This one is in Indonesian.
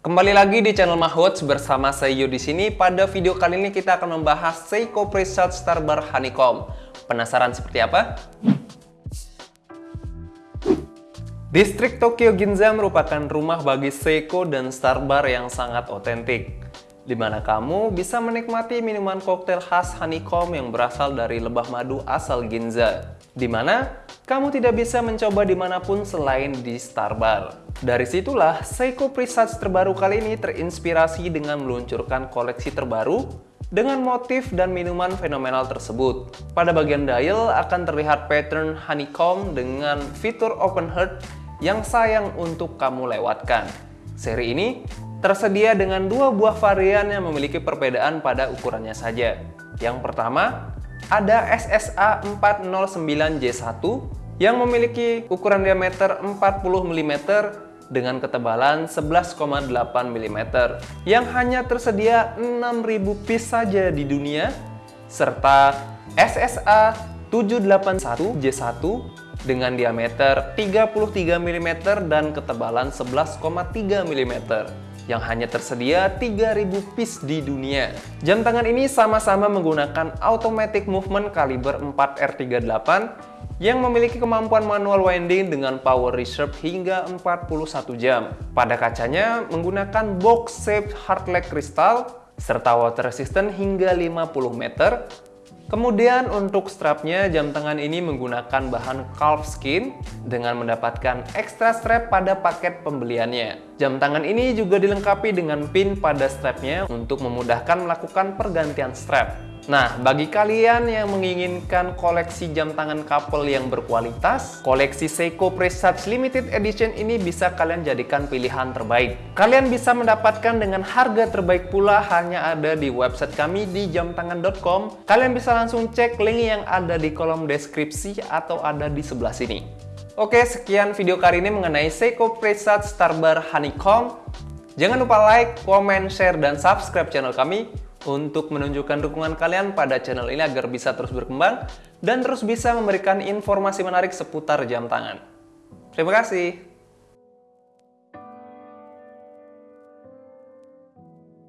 Kembali lagi di channel Mahwoods bersama saya Yo di sini. Pada video kali ini kita akan membahas Seiko Preset Starbar Honeycomb. Penasaran seperti apa? Distrik Tokyo Ginza merupakan rumah bagi Seiko dan Starbar yang sangat otentik di mana kamu bisa menikmati minuman koktail khas honeycomb yang berasal dari lebah madu asal Ginza, di mana kamu tidak bisa mencoba di mana pun selain di Starbar. Dari situlah, Seiko Presage terbaru kali ini terinspirasi dengan meluncurkan koleksi terbaru dengan motif dan minuman fenomenal tersebut. Pada bagian dial akan terlihat pattern honeycomb dengan fitur open heart yang sayang untuk kamu lewatkan. Seri ini tersedia dengan dua buah varian yang memiliki perbedaan pada ukurannya saja. Yang pertama, ada SSA 409J1 yang memiliki ukuran diameter 40 mm dengan ketebalan 11,8 mm yang hanya tersedia 6000 piece saja di dunia serta SSA 781J1 dengan diameter 33 mm dan ketebalan 11,3 mm yang hanya tersedia 3000 piece di dunia. Jam tangan ini sama-sama menggunakan automatic movement kaliber 4R38 yang memiliki kemampuan manual winding dengan power reserve hingga 41 jam. Pada kacanya menggunakan box shaped hard leg crystal serta water resistant hingga 50 meter Kemudian untuk strapnya, jam tangan ini menggunakan bahan calf skin dengan mendapatkan extra strap pada paket pembeliannya. Jam tangan ini juga dilengkapi dengan pin pada strapnya untuk memudahkan melakukan pergantian strap. Nah, bagi kalian yang menginginkan koleksi jam tangan couple yang berkualitas, koleksi Seiko Presage Limited Edition ini bisa kalian jadikan pilihan terbaik. Kalian bisa mendapatkan dengan harga terbaik pula hanya ada di website kami di jamtangan.com. Kalian bisa langsung cek link yang ada di kolom deskripsi atau ada di sebelah sini. Oke, sekian video kali ini mengenai Seiko Presage Starbar Honeycomb. Jangan lupa like, comment, share, dan subscribe channel kami untuk menunjukkan dukungan kalian pada channel ini agar bisa terus berkembang dan terus bisa memberikan informasi menarik seputar jam tangan. Terima kasih.